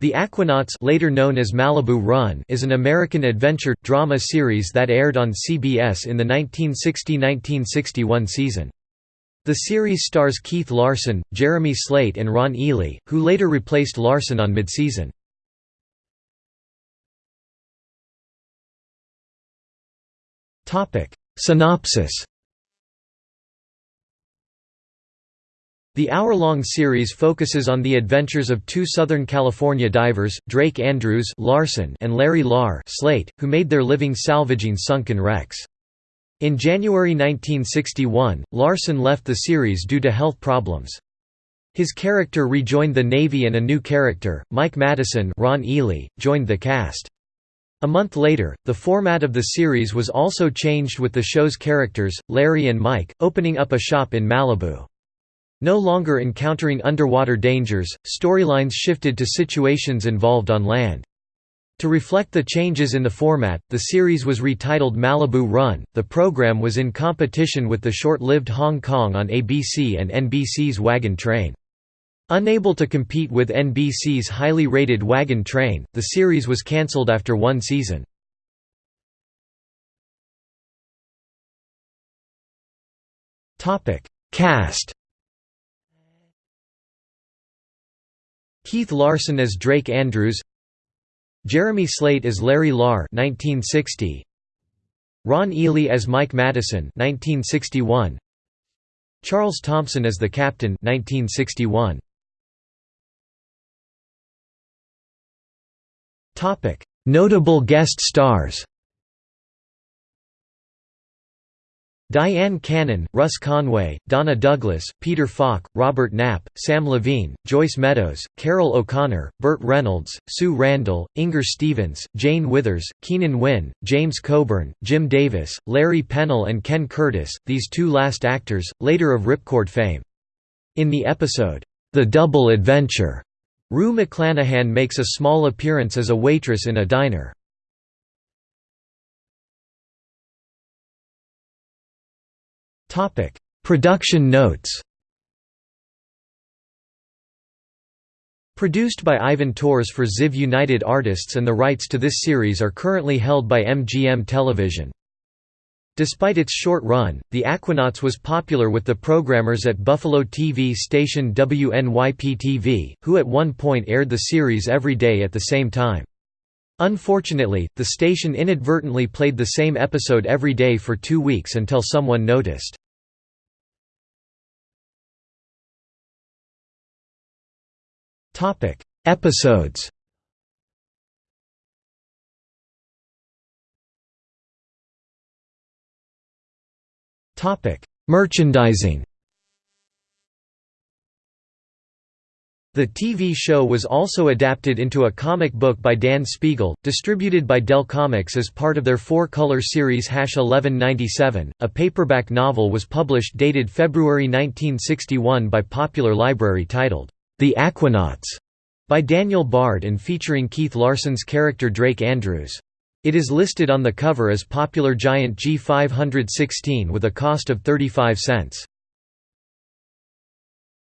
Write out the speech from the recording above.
The Aquanauts later known as Malibu Run is an American adventure, drama series that aired on CBS in the 1960–1961 season. The series stars Keith Larson, Jeremy Slate and Ron Ely, who later replaced Larson on midseason. Synopsis The hour-long series focuses on the adventures of two Southern California divers, Drake Andrews Larson and Larry Lahr Slate, who made their living salvaging sunken wrecks. In January 1961, Larson left the series due to health problems. His character rejoined the Navy and a new character, Mike Madison Ron Ely, joined the cast. A month later, the format of the series was also changed with the show's characters, Larry and Mike, opening up a shop in Malibu. No longer encountering underwater dangers, storylines shifted to situations involved on land. To reflect the changes in the format, the series was retitled Malibu Run. The program was in competition with the short-lived Hong Kong on ABC and NBC's Wagon Train. Unable to compete with NBC's highly rated Wagon Train, the series was cancelled after one season. Cast Keith Larson as Drake Andrews Jeremy Slate as Larry Lahr 1960 Ron Ely as Mike Madison 1961 Charles Thompson as the captain 1961 Topic Notable guest stars Dyan Cannon, Russ Conway, Donna Douglas, Peter Falk, Robert Knapp, Sam Levine, Joyce Meadows, Carroll O'Connor, Burt Reynolds, Sue Randall, Inger Stevens, Jane Withers, Keenan Wynn, James Coburn, Jim Davis, Larry Pennell and Ken Curtis, these two last actors, later of Ripcord fame. In the episode, The Double Adventure, Rue McClanahan makes a small appearance as a waitress in a diner. Topic: Production notes. Produced by Ivan Tors for Ziv United Artists and the rights to this series are currently held by MGM Television. Despite its short run, The Aquanauts was popular with the programmers at Buffalo TV station WNYP-TV, who at one point aired the series every day at the same time. Unfortunately, the station inadvertently played the same episode every day for two weeks until someone noticed. Episodes Merchandising The TV show was also adapted into a comic book by Dan Spiegle, distributed by Dell Comics as part of their four-color series Hash 1197. A paperback novel was published dated February 1961 by Popular Library titled, The Aquanauts, by Daniel Bard and featuring Keith Larson's character Drake Andrews. It is listed on the cover as Popular Giant G516 with a cost of 35 cents.